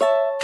you